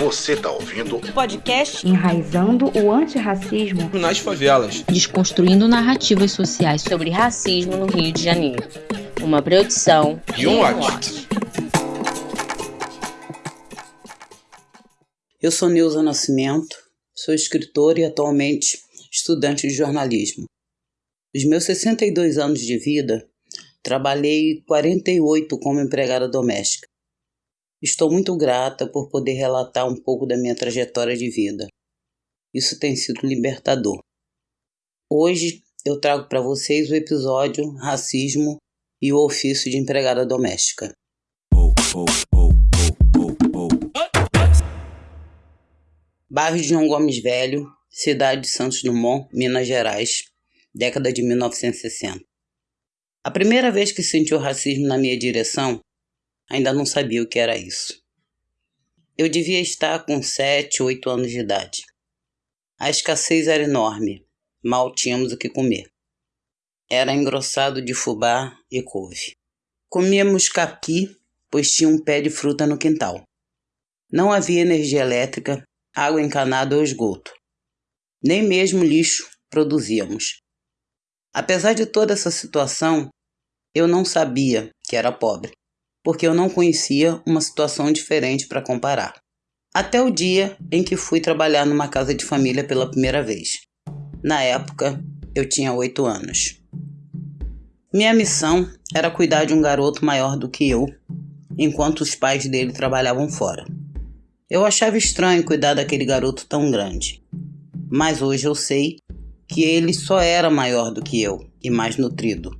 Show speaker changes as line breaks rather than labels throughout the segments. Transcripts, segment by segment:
Você tá ouvindo
o podcast
Enraizando o Antirracismo
nas Favelas,
desconstruindo narrativas sociais sobre racismo no Rio de Janeiro. Uma produção
e um watch.
Eu sou Neuza Nascimento, sou escritora e atualmente estudante de jornalismo. Nos meus 62 anos de vida, trabalhei 48 como empregada doméstica. Estou muito grata por poder relatar um pouco da minha trajetória de vida. Isso tem sido libertador. Hoje eu trago para vocês o episódio Racismo e o ofício de empregada doméstica. Bairro de João Gomes Velho, cidade de Santos Dumont, Minas Gerais, década de 1960. A primeira vez que senti o racismo na minha direção ainda não sabia o que era isso. Eu devia estar com 7, 8 anos de idade. A escassez era enorme, mal tínhamos o que comer. Era engrossado de fubá e couve. Comíamos capi, pois tinha um pé de fruta no quintal. Não havia energia elétrica, água encanada ou esgoto. Nem mesmo lixo produzíamos. Apesar de toda essa situação, eu não sabia que era pobre porque eu não conhecia uma situação diferente para comparar. Até o dia em que fui trabalhar numa casa de família pela primeira vez. Na época, eu tinha oito anos. Minha missão era cuidar de um garoto maior do que eu, enquanto os pais dele trabalhavam fora. Eu achava estranho cuidar daquele garoto tão grande, mas hoje eu sei que ele só era maior do que eu e mais nutrido.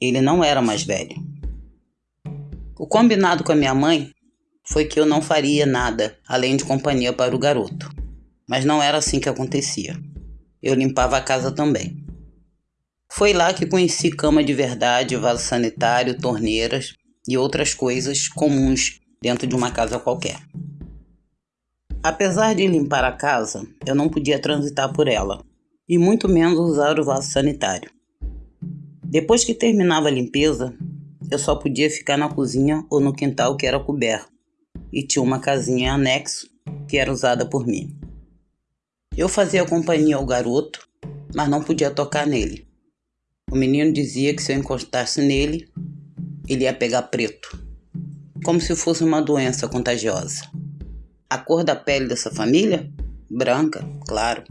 Ele não era mais velho. O combinado com a minha mãe foi que eu não faria nada além de companhia para o garoto. Mas não era assim que acontecia. Eu limpava a casa também. Foi lá que conheci cama de verdade, vaso sanitário, torneiras e outras coisas comuns dentro de uma casa qualquer. Apesar de limpar a casa, eu não podia transitar por ela, e muito menos usar o vaso sanitário. Depois que terminava a limpeza, eu só podia ficar na cozinha ou no quintal que era coberto, e tinha uma casinha anexo que era usada por mim. Eu fazia companhia ao garoto, mas não podia tocar nele. O menino dizia que se eu encostasse nele, ele ia pegar preto, como se fosse uma doença contagiosa. A cor da pele dessa família? Branca, claro.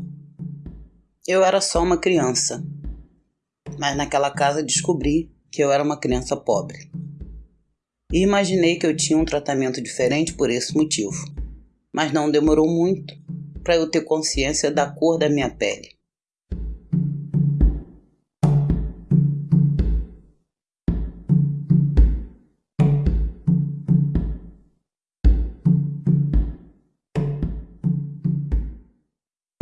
Eu era só uma criança, mas naquela casa descobri que eu era uma criança pobre. E imaginei que eu tinha um tratamento diferente por esse motivo. Mas não demorou muito para eu ter consciência da cor da minha pele.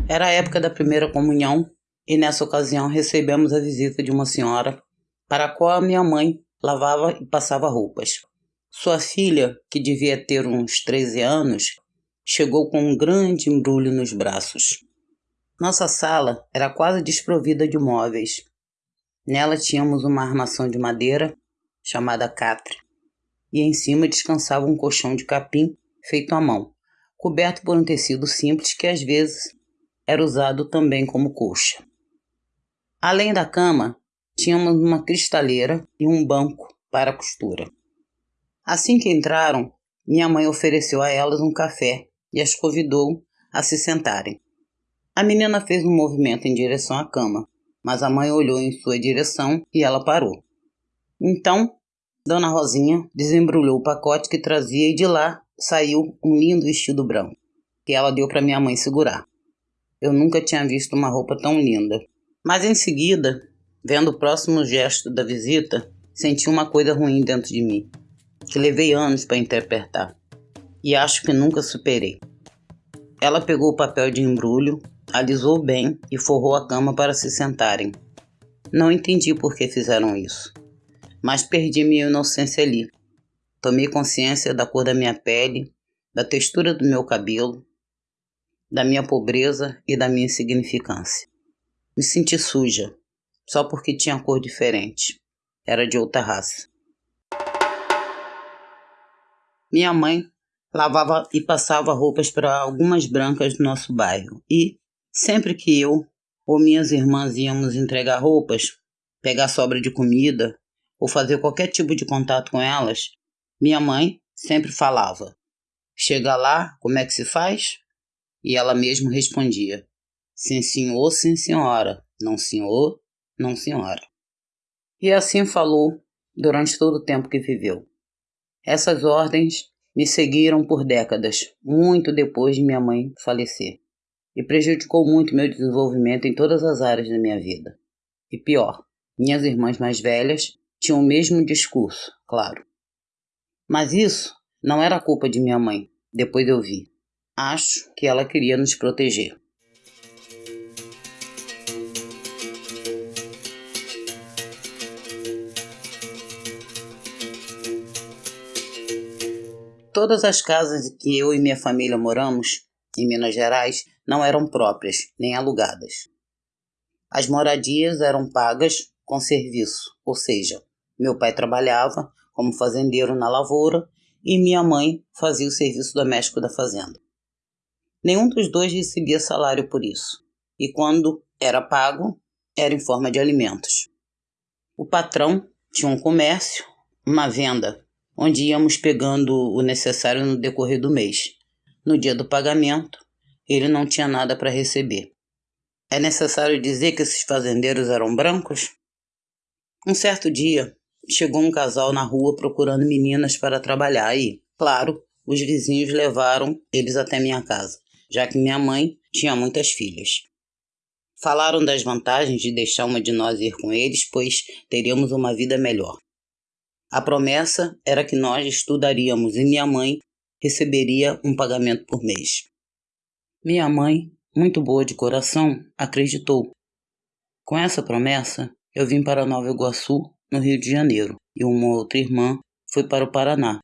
Era a época da primeira comunhão e nessa ocasião recebemos a visita de uma senhora para a qual a minha mãe lavava e passava roupas. Sua filha, que devia ter uns 13 anos, chegou com um grande embrulho nos braços. Nossa sala era quase desprovida de móveis. Nela tínhamos uma armação de madeira chamada catre, e em cima descansava um colchão de capim feito à mão, coberto por um tecido simples que às vezes era usado também como colcha. Além da cama, tínhamos uma cristaleira e um banco para costura. Assim que entraram, minha mãe ofereceu a elas um café e as convidou a se sentarem. A menina fez um movimento em direção à cama, mas a mãe olhou em sua direção e ela parou. Então, Dona Rosinha desembrulhou o pacote que trazia e de lá saiu um lindo vestido branco, que ela deu para minha mãe segurar. Eu nunca tinha visto uma roupa tão linda. Mas em seguida, Vendo o próximo gesto da visita, senti uma coisa ruim dentro de mim, que levei anos para interpretar, e acho que nunca superei. Ela pegou o papel de embrulho, alisou bem e forrou a cama para se sentarem. Não entendi por que fizeram isso, mas perdi minha inocência ali. Tomei consciência da cor da minha pele, da textura do meu cabelo, da minha pobreza e da minha insignificância. Me senti suja, só porque tinha cor diferente. Era de outra raça. Minha mãe lavava e passava roupas para algumas brancas do nosso bairro. E, sempre que eu ou minhas irmãs íamos entregar roupas, pegar sobra de comida ou fazer qualquer tipo de contato com elas, minha mãe sempre falava: Chega lá, como é que se faz? E ela mesma respondia: Sim, senhor, sim, senhora. Não, senhor, não, senhora. E assim falou durante todo o tempo que viveu. Essas ordens me seguiram por décadas, muito depois de minha mãe falecer, e prejudicou muito meu desenvolvimento em todas as áreas da minha vida. E pior, minhas irmãs mais velhas tinham o mesmo discurso, claro. Mas isso não era culpa de minha mãe, depois eu vi. Acho que ela queria nos proteger. Todas as casas que eu e minha família moramos, em Minas Gerais, não eram próprias, nem alugadas. As moradias eram pagas com serviço, ou seja, meu pai trabalhava como fazendeiro na lavoura e minha mãe fazia o serviço doméstico da fazenda. Nenhum dos dois recebia salário por isso, e quando era pago, era em forma de alimentos. O patrão tinha um comércio, uma venda onde íamos pegando o necessário no decorrer do mês. No dia do pagamento, ele não tinha nada para receber. É necessário dizer que esses fazendeiros eram brancos? Um certo dia, chegou um casal na rua procurando meninas para trabalhar e, claro, os vizinhos levaram eles até minha casa, já que minha mãe tinha muitas filhas. Falaram das vantagens de deixar uma de nós ir com eles, pois teríamos uma vida melhor. A promessa era que nós estudaríamos e minha mãe receberia um pagamento por mês. Minha mãe, muito boa de coração, acreditou. Com essa promessa, eu vim para Nova Iguaçu, no Rio de Janeiro, e uma outra irmã foi para o Paraná.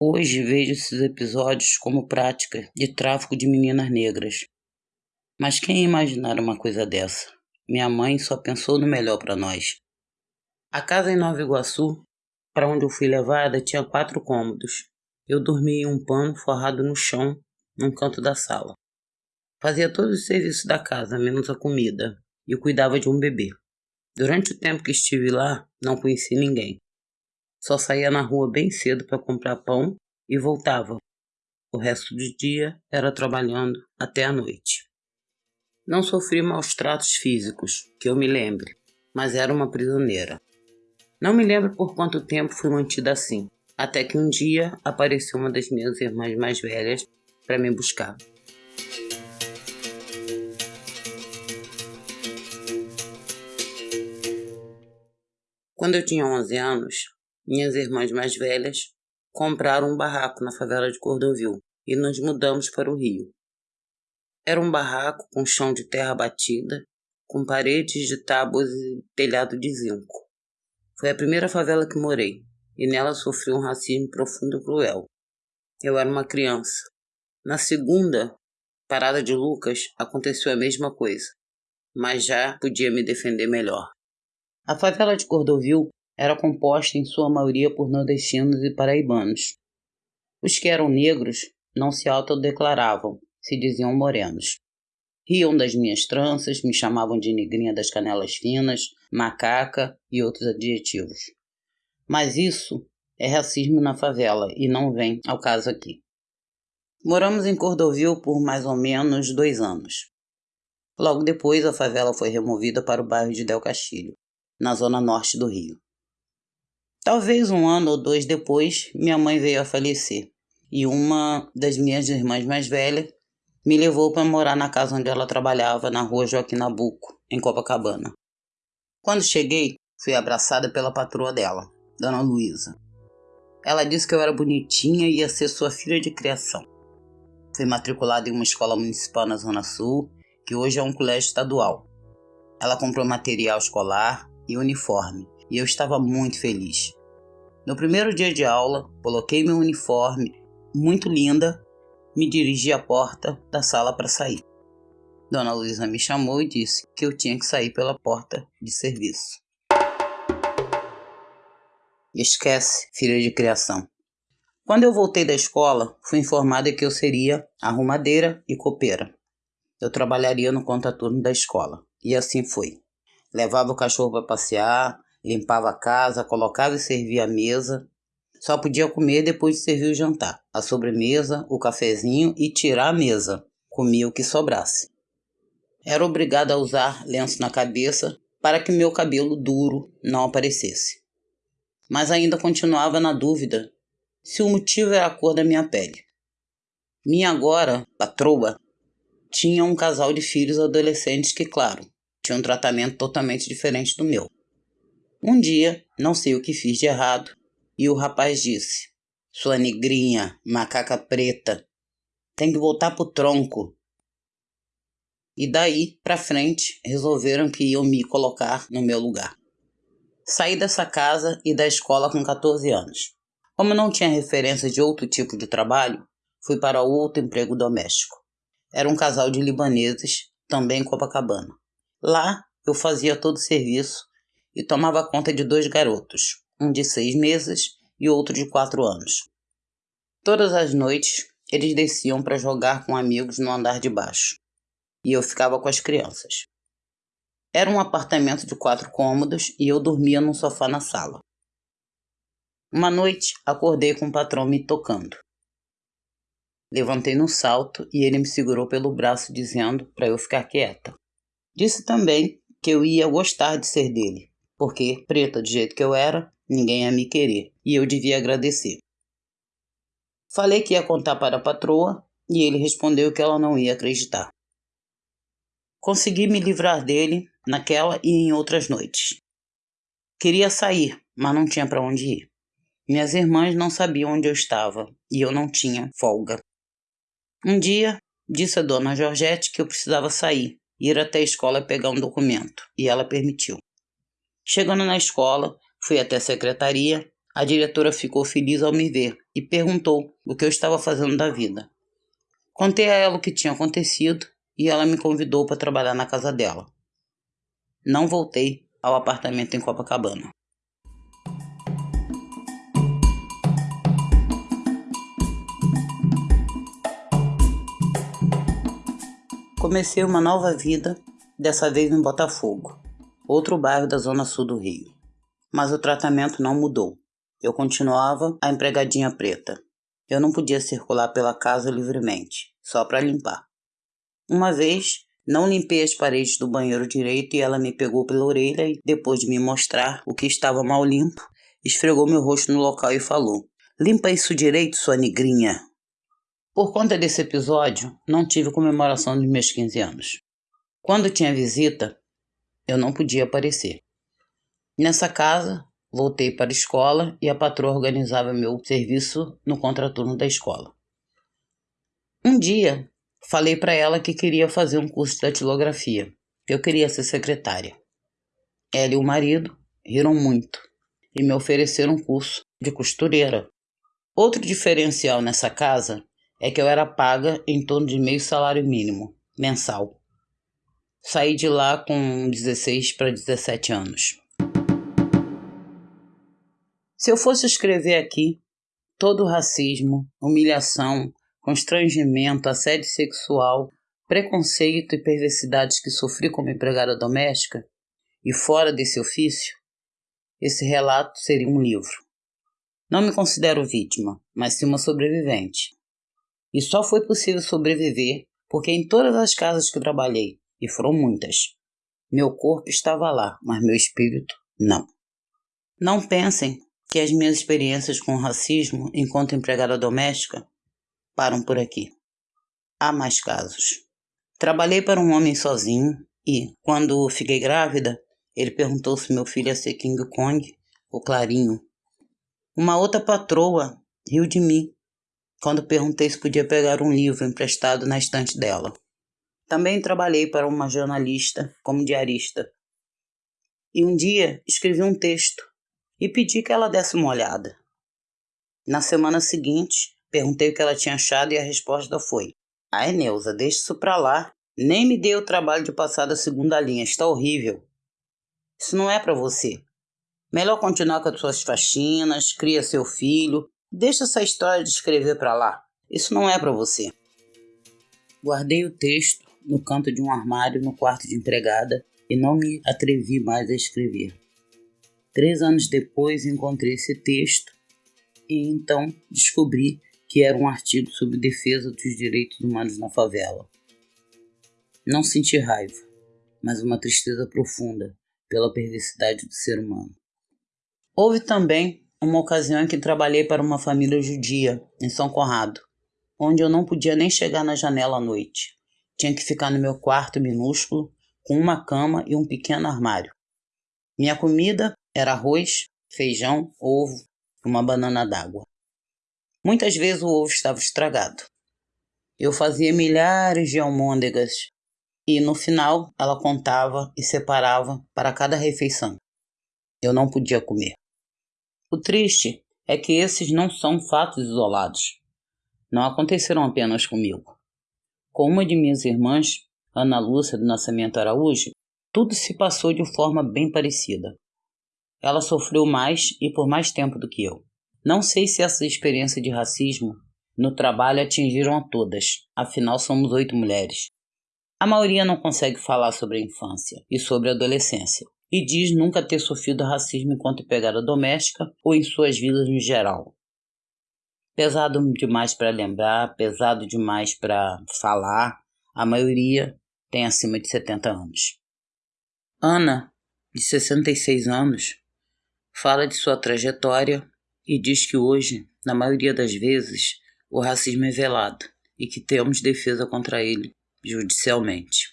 Hoje vejo esses episódios como prática de tráfico de meninas negras. Mas quem imaginar uma coisa dessa? Minha mãe só pensou no melhor para nós. A casa em Nova Iguaçu para onde eu fui levada tinha quatro cômodos. Eu dormia em um pano forrado no chão, num canto da sala. Fazia todos os serviços da casa, menos a comida, e cuidava de um bebê. Durante o tempo que estive lá, não conheci ninguém. Só saía na rua bem cedo para comprar pão e voltava. O resto do dia era trabalhando até a noite. Não sofri maus tratos físicos, que eu me lembre, mas era uma prisioneira. Não me lembro por quanto tempo fui mantida assim, até que um dia apareceu uma das minhas irmãs mais velhas para me buscar. Quando eu tinha 11 anos, minhas irmãs mais velhas compraram um barraco na favela de Cordovil e nos mudamos para o Rio. Era um barraco com chão de terra batida, com paredes de tábuas e telhado de zinco. Foi a primeira favela que morei, e nela sofri um racismo profundo e cruel. Eu era uma criança. Na segunda parada de Lucas, aconteceu a mesma coisa, mas já podia me defender melhor. A favela de Cordovil era composta em sua maioria por nordestinos e paraibanos. Os que eram negros não se autodeclaravam, se diziam morenos. Riam das minhas tranças, me chamavam de negrinha das canelas finas, macaca e outros adjetivos. Mas isso é racismo na favela e não vem ao caso aqui. Moramos em Cordovil por mais ou menos dois anos. Logo depois, a favela foi removida para o bairro de Del Castilho, na zona norte do Rio. Talvez um ano ou dois depois, minha mãe veio a falecer e uma das minhas irmãs mais velhas me levou para morar na casa onde ela trabalhava, na rua Joaquim Nabuco, em Copacabana. Quando cheguei, fui abraçada pela patroa dela, Dona Luísa. Ela disse que eu era bonitinha e ia ser sua filha de criação. Fui matriculada em uma escola municipal na Zona Sul, que hoje é um colégio estadual. Ela comprou material escolar e uniforme, e eu estava muito feliz. No primeiro dia de aula, coloquei meu uniforme, muito linda, me dirigi à porta da sala para sair. Dona Luísa me chamou e disse que eu tinha que sair pela porta de serviço. Esquece, filha de criação. Quando eu voltei da escola, fui informada que eu seria arrumadeira e copeira. Eu trabalharia no contraturno da escola. E assim foi. Levava o cachorro para passear, limpava a casa, colocava e servia a mesa. Só podia comer depois de servir o jantar, a sobremesa, o cafezinho e tirar a mesa. Comia o que sobrasse. Era obrigada a usar lenço na cabeça para que meu cabelo duro não aparecesse. Mas ainda continuava na dúvida se o motivo era a cor da minha pele. Minha agora patroa tinha um casal de filhos adolescentes que, claro, tinham um tratamento totalmente diferente do meu. Um dia, não sei o que fiz de errado, e o rapaz disse: Sua negrinha, macaca preta, tem que voltar pro tronco. E daí pra frente resolveram que iam me colocar no meu lugar. Saí dessa casa e da escola com 14 anos. Como não tinha referência de outro tipo de trabalho, fui para outro emprego doméstico. Era um casal de libaneses, também em Copacabana. Lá eu fazia todo o serviço e tomava conta de dois garotos, um de seis meses e outro de quatro anos. Todas as noites eles desciam para jogar com amigos no andar de baixo e eu ficava com as crianças. Era um apartamento de quatro cômodos e eu dormia num sofá na sala. Uma noite acordei com o patrão me tocando. Levantei no salto e ele me segurou pelo braço, dizendo para eu ficar quieta. Disse também que eu ia gostar de ser dele, porque, preta do jeito que eu era, ninguém ia me querer e eu devia agradecer. Falei que ia contar para a patroa e ele respondeu que ela não ia acreditar. Consegui me livrar dele naquela e em outras noites. Queria sair, mas não tinha para onde ir. Minhas irmãs não sabiam onde eu estava e eu não tinha folga. Um dia, disse a dona Georgette que eu precisava sair, ir até a escola pegar um documento, e ela permitiu. Chegando na escola, fui até a secretaria. A diretora ficou feliz ao me ver e perguntou o que eu estava fazendo da vida. Contei a ela o que tinha acontecido e ela me convidou para trabalhar na casa dela. Não voltei ao apartamento em Copacabana. Comecei uma nova vida, dessa vez em Botafogo, outro bairro da zona sul do Rio. Mas o tratamento não mudou. Eu continuava a empregadinha preta. Eu não podia circular pela casa livremente, só para limpar. Uma vez, não limpei as paredes do banheiro direito e ela me pegou pela orelha e, depois de me mostrar o que estava mal limpo, esfregou meu rosto no local e falou: Limpa isso direito, sua negrinha. Por conta desse episódio, não tive comemoração dos meus 15 anos. Quando tinha visita, eu não podia aparecer. Nessa casa, voltei para a escola e a patroa organizava meu serviço no contraturno da escola. Um dia, falei para ela que queria fazer um curso de datilografia. Eu queria ser secretária. Ela e o marido riram muito e me ofereceram um curso de costureira. Outro diferencial nessa casa é que eu era paga em torno de meio salário mínimo mensal. Saí de lá com 16 para 17 anos. Se eu fosse escrever aqui todo o racismo, humilhação, constrangimento, assédio sexual, preconceito e perversidades que sofri como empregada doméstica e fora desse ofício, esse relato seria um livro. Não me considero vítima, mas sim uma sobrevivente. E só foi possível sobreviver porque em todas as casas que trabalhei, e foram muitas, meu corpo estava lá, mas meu espírito não. Não pensem que as minhas experiências com racismo enquanto empregada doméstica param por aqui. Há mais casos. Trabalhei para um homem sozinho e, quando fiquei grávida, ele perguntou se meu filho ia ser King Kong ou Clarinho. Uma outra patroa riu de mim quando perguntei se podia pegar um livro emprestado na estante dela. Também trabalhei para uma jornalista como diarista. E um dia escrevi um texto e pedi que ela desse uma olhada. Na semana seguinte, perguntei o que ela tinha achado e a resposta foi: Ai, Neuza, deixa isso pra lá. Nem me dei o trabalho de passar da segunda linha, está horrível. Isso não é para você. Melhor continuar com as suas faxinas, cria seu filho, Deixa essa história de escrever para lá. Isso não é para você. Guardei o texto no canto de um armário no quarto de empregada e não me atrevi mais a escrever. Três anos depois encontrei esse texto e então descobri que era um artigo sobre defesa dos direitos humanos na favela. Não senti raiva, mas uma tristeza profunda pela perversidade do ser humano. Houve também uma ocasião em que trabalhei para uma família judia em São Conrado, onde eu não podia nem chegar na janela à noite. Tinha que ficar no meu quarto minúsculo, com uma cama e um pequeno armário. Minha comida era arroz, feijão, ovo e uma banana d'água. Muitas vezes o ovo estava estragado. Eu fazia milhares de almôndegas e no final ela contava e separava para cada refeição. Eu não podia comer. O triste é que esses não são fatos isolados. Não aconteceram apenas comigo. Com uma de minhas irmãs, Ana Lúcia do Nascimento Araújo, tudo se passou de forma bem parecida. Ela sofreu mais e por mais tempo do que eu. Não sei se essa experiência de racismo no trabalho atingiram a todas, afinal somos oito mulheres. A maioria não consegue falar sobre a infância e sobre a adolescência, e diz nunca ter sofrido racismo enquanto pegada doméstica ou em suas vidas no geral. Pesado demais para lembrar, pesado demais para falar, a maioria tem acima de 70 anos. Ana, de 66 anos, fala de sua trajetória e diz que hoje, na maioria das vezes, o racismo é velado e que temos defesa contra ele judicialmente.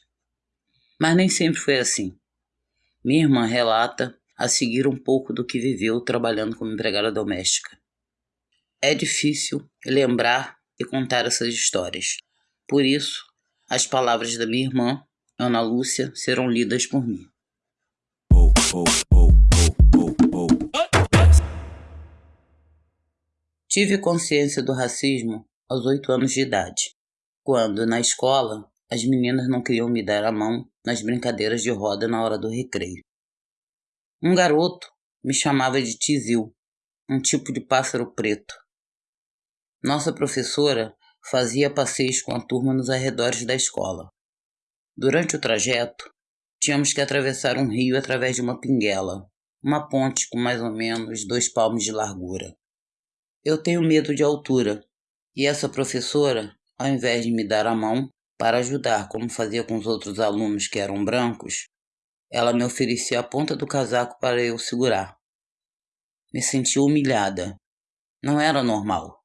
Mas nem sempre foi assim. Minha irmã relata a seguir um pouco do que viveu trabalhando como empregada doméstica. É difícil lembrar e contar essas histórias. Por isso, as palavras da minha irmã, Ana Lúcia, serão lidas por mim. Oh, oh, oh. Tive consciência do racismo aos oito anos de idade, quando, na escola, as meninas não queriam me dar a mão nas brincadeiras de roda na hora do recreio. Um garoto me chamava de tizil, um tipo de pássaro preto. Nossa professora fazia passeios com a turma nos arredores da escola. Durante o trajeto, tínhamos que atravessar um rio através de uma pinguela, uma ponte com mais ou menos dois palmos de largura. Eu tenho medo de altura, e essa professora, ao invés de me dar a mão para ajudar como fazia com os outros alunos que eram brancos, ela me oferecia a ponta do casaco para eu segurar. Me senti humilhada. Não era normal.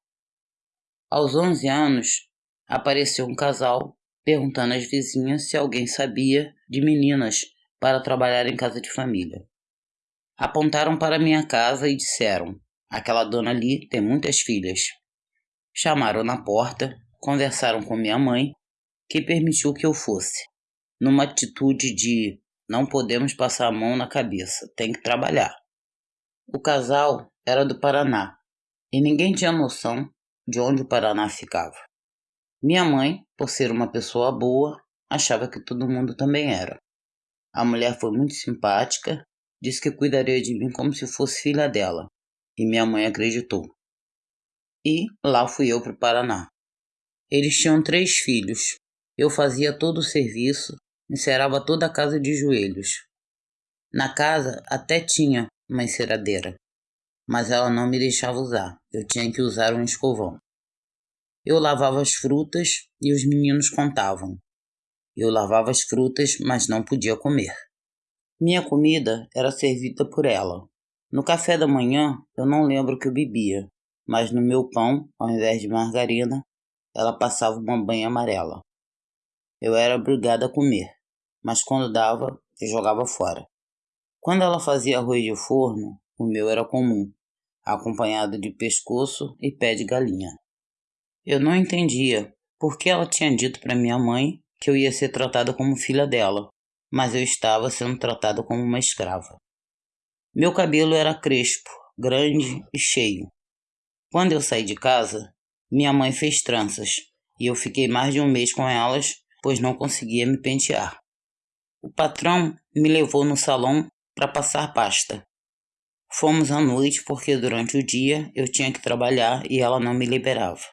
Aos 11 anos, apareceu um casal perguntando às vizinhas se alguém sabia de meninas para trabalhar em casa de família. Apontaram para minha casa e disseram: Aquela dona ali tem muitas filhas. Chamaram na porta, conversaram com minha mãe, que permitiu que eu fosse, numa atitude de não podemos passar a mão na cabeça, tem que trabalhar. O casal era do Paraná e ninguém tinha noção de onde o Paraná ficava. Minha mãe, por ser uma pessoa boa, achava que todo mundo também era. A mulher foi muito simpática, disse que cuidaria de mim como se fosse filha dela e minha mãe acreditou. E lá fui eu para o Paraná. Eles tinham três filhos. Eu fazia todo o serviço, encerava toda a casa de joelhos. Na casa até tinha uma enceradeira, mas ela não me deixava usar. Eu tinha que usar um escovão. Eu lavava as frutas e os meninos contavam. Eu lavava as frutas, mas não podia comer. Minha comida era servida por ela, no café da manhã, eu não lembro que eu bebia, mas no meu pão, ao invés de margarina, ela passava uma banha amarela. Eu era obrigada a comer, mas quando dava, eu jogava fora. Quando ela fazia arroz de forno, o meu era comum, acompanhado de pescoço e pé de galinha. Eu não entendia por que ela tinha dito para minha mãe que eu ia ser tratada como filha dela, mas eu estava sendo tratada como uma escrava. Meu cabelo era crespo, grande e cheio. Quando eu saí de casa, minha mãe fez tranças e eu fiquei mais de um mês com elas, pois não conseguia me pentear. O patrão me levou no salão para passar pasta. Fomos à noite porque durante o dia eu tinha que trabalhar e ela não me liberava.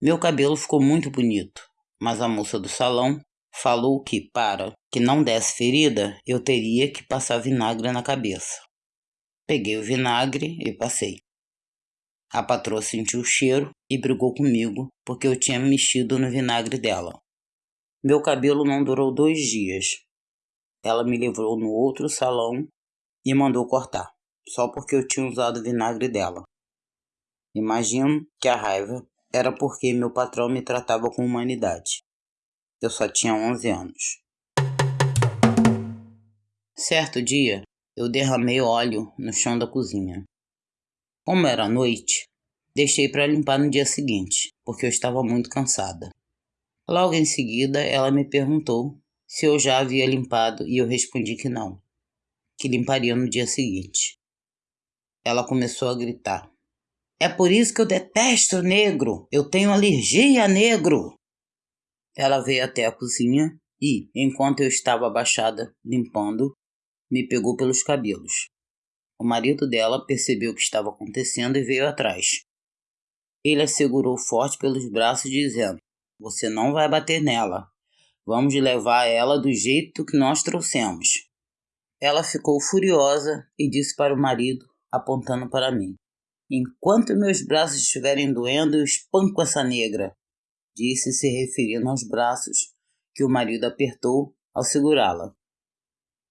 Meu cabelo ficou muito bonito, mas a moça do salão falou que, para que não desse ferida, eu teria que passar vinagre na cabeça. Peguei o vinagre e passei. A patroa sentiu o cheiro e brigou comigo porque eu tinha mexido no vinagre dela. Meu cabelo não durou dois dias. Ela me levou no outro salão e mandou cortar, só porque eu tinha usado o vinagre dela. Imagino que a raiva era porque meu patrão me tratava com humanidade. Eu só tinha 11 anos. Certo dia, eu derramei óleo no chão da cozinha. Como era noite, deixei para limpar no dia seguinte, porque eu estava muito cansada. Logo em seguida, ela me perguntou se eu já havia limpado e eu respondi que não, que limparia no dia seguinte. Ela começou a gritar: É por isso que eu detesto negro! Eu tenho alergia a negro! Ela veio até a cozinha e, enquanto eu estava abaixada limpando, me pegou pelos cabelos. O marido dela percebeu o que estava acontecendo e veio atrás. Ele a segurou forte pelos braços, dizendo: Você não vai bater nela. Vamos levar ela do jeito que nós trouxemos. Ela ficou furiosa e disse para o marido, apontando para mim: Enquanto meus braços estiverem doendo, eu espanco essa negra disse se referindo aos braços que o marido apertou ao segurá-la.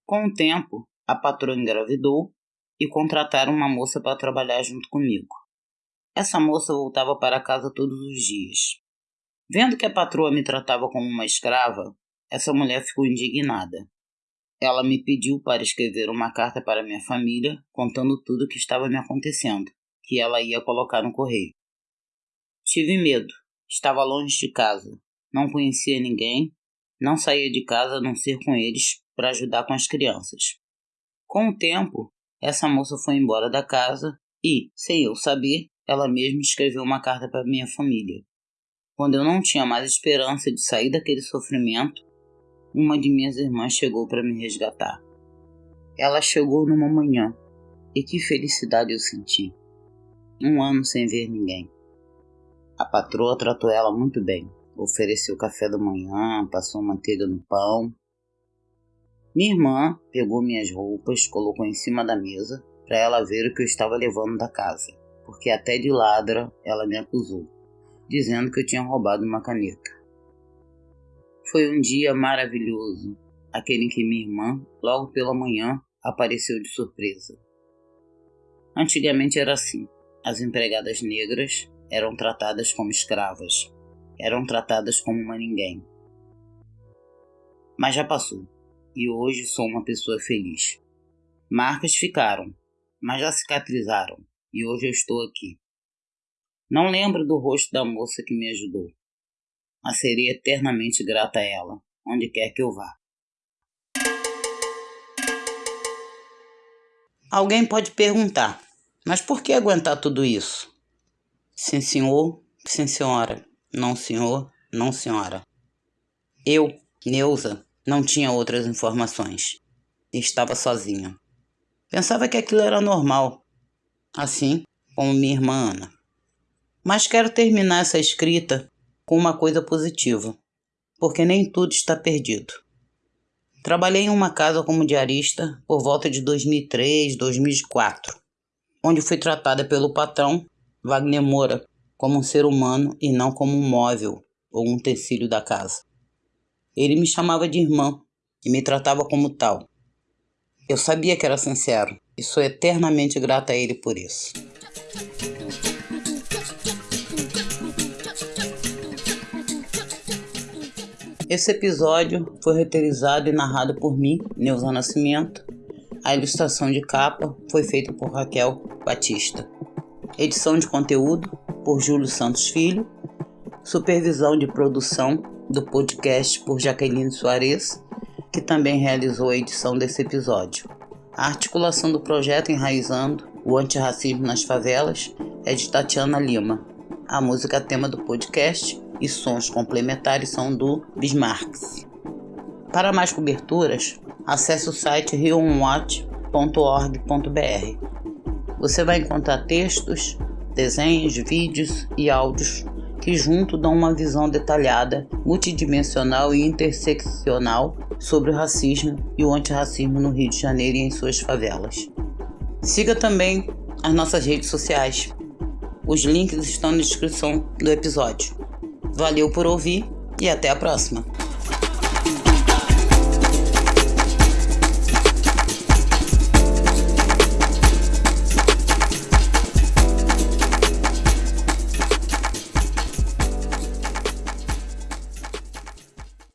Com o tempo, a patroa engravidou e contrataram uma moça para trabalhar junto comigo. Essa moça voltava para casa todos os dias. Vendo que a patroa me tratava como uma escrava, essa mulher ficou indignada. Ela me pediu para escrever uma carta para minha família contando tudo o que estava me acontecendo, que ela ia colocar no correio. Tive medo, Estava longe de casa, não conhecia ninguém, não saía de casa a não ser com eles para ajudar com as crianças. Com o tempo, essa moça foi embora da casa e, sem eu saber, ela mesma escreveu uma carta para minha família. Quando eu não tinha mais esperança de sair daquele sofrimento, uma de minhas irmãs chegou para me resgatar. Ela chegou numa manhã e que felicidade eu senti. Um ano sem ver ninguém. A patroa tratou ela muito bem. Ofereceu café da manhã, passou manteiga no pão. Minha irmã pegou minhas roupas, colocou em cima da mesa para ela ver o que eu estava levando da casa, porque até de ladra ela me acusou, dizendo que eu tinha roubado uma caneta. Foi um dia maravilhoso, aquele em que minha irmã, logo pela manhã, apareceu de surpresa. Antigamente era assim: as empregadas negras eram tratadas como escravas, eram tratadas como uma ninguém. Mas já passou, e hoje sou uma pessoa feliz. Marcas ficaram, mas já cicatrizaram, e hoje eu estou aqui. Não lembro do rosto da moça que me ajudou, mas serei eternamente grata a ela, onde quer que eu vá. Alguém pode perguntar, mas por que aguentar tudo isso? Sim, senhor, sim, senhora. Não, senhor, não, senhora. Eu, Neuza, não tinha outras informações. Estava sozinha. Pensava que aquilo era normal, assim como minha irmã Ana. Mas quero terminar essa escrita com uma coisa positiva, porque nem tudo está perdido. Trabalhei em uma casa como diarista por volta de 2003, 2004, onde fui tratada pelo patrão Wagner Moura como um ser humano e não como um móvel ou um utensílio da casa. Ele me chamava de irmã e me tratava como tal. Eu sabia que era sincero e sou eternamente grata a ele por isso. Esse episódio foi roteirizado e narrado por mim, Neuza Nascimento. A ilustração de capa foi feita por Raquel Batista. Edição de conteúdo por Júlio Santos Filho. Supervisão de produção do podcast por Jaqueline Soares, que também realizou a edição desse episódio. A articulação do projeto Enraizando o Antirracismo nas Favelas é de Tatiana Lima. A música tema do podcast e sons complementares são do Bismarck. Para mais coberturas, acesse o site rionwatch.com.br Você vai encontrar textos, desenhos, vídeos e áudios que junto dão uma visão detalhada, multidimensional e interseccional sobre o racismo e o antirracismo no Rio de Janeiro e em suas favelas. Siga também as nossas redes sociais. Os links estão na descrição do episódio. Valeu por ouvir e até a próxima!